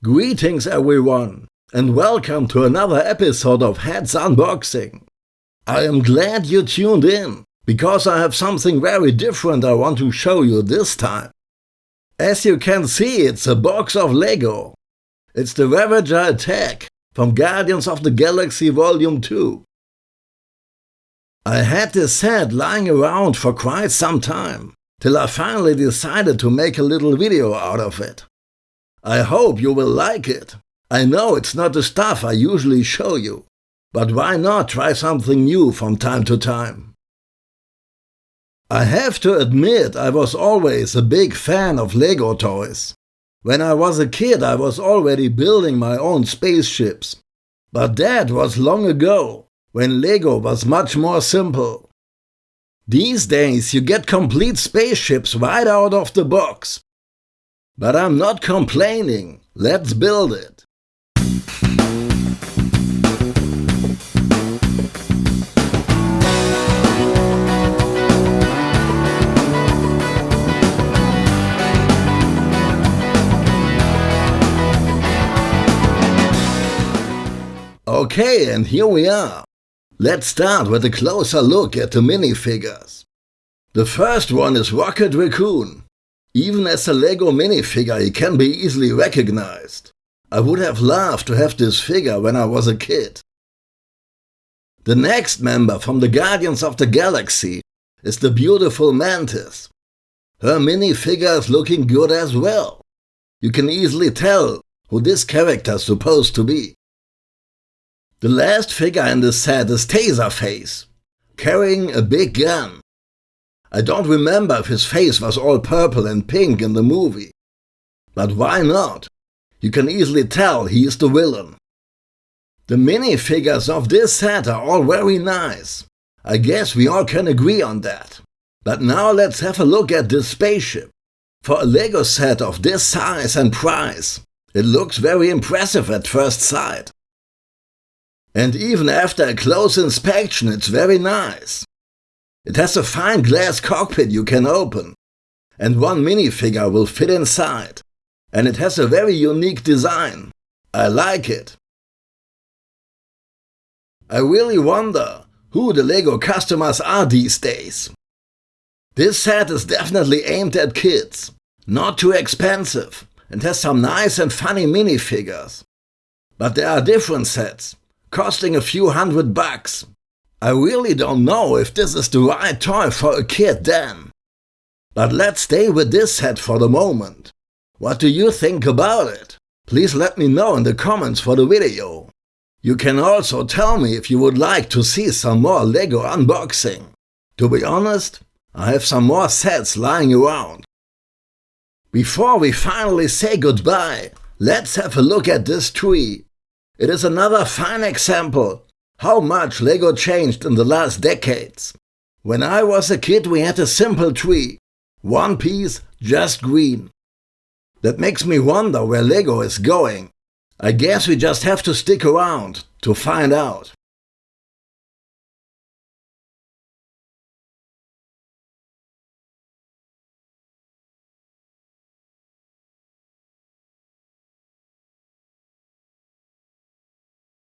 Greetings everyone, and welcome to another episode of Heads Unboxing. I am glad you tuned in, because I have something very different I want to show you this time. As you can see, it's a box of Lego. It's the Ravager Attack from Guardians of the Galaxy Volume 2. I had this set lying around for quite some time, till I finally decided to make a little video out of it. I hope you will like it. I know it's not the stuff I usually show you, but why not try something new from time to time? I have to admit I was always a big fan of Lego toys. When I was a kid I was already building my own spaceships. But that was long ago, when Lego was much more simple. These days you get complete spaceships right out of the box, but I'm not complaining. Let's build it. Okay, and here we are. Let's start with a closer look at the minifigures. The first one is Rocket Raccoon. Even as a LEGO minifigure he can be easily recognized. I would have loved to have this figure when I was a kid. The next member from the Guardians of the Galaxy is the beautiful Mantis. Her minifigure is looking good as well. You can easily tell who this character is supposed to be. The last figure in the set is Taserface, carrying a big gun. I don't remember if his face was all purple and pink in the movie. But why not? You can easily tell he is the villain. The minifigures of this set are all very nice. I guess we all can agree on that. But now let's have a look at this spaceship. For a LEGO set of this size and price, it looks very impressive at first sight. And even after a close inspection it's very nice. It has a fine glass cockpit you can open, and one minifigure will fit inside. And it has a very unique design. I like it. I really wonder who the LEGO customers are these days. This set is definitely aimed at kids, not too expensive, and has some nice and funny minifigures. But there are different sets, costing a few hundred bucks, I really don't know if this is the right toy for a kid then. But let's stay with this set for the moment. What do you think about it? Please let me know in the comments for the video. You can also tell me if you would like to see some more LEGO unboxing. To be honest, I have some more sets lying around. Before we finally say goodbye, let's have a look at this tree. It is another fine example how much LEGO changed in the last decades. When I was a kid we had a simple tree. One piece, just green. That makes me wonder where LEGO is going. I guess we just have to stick around to find out.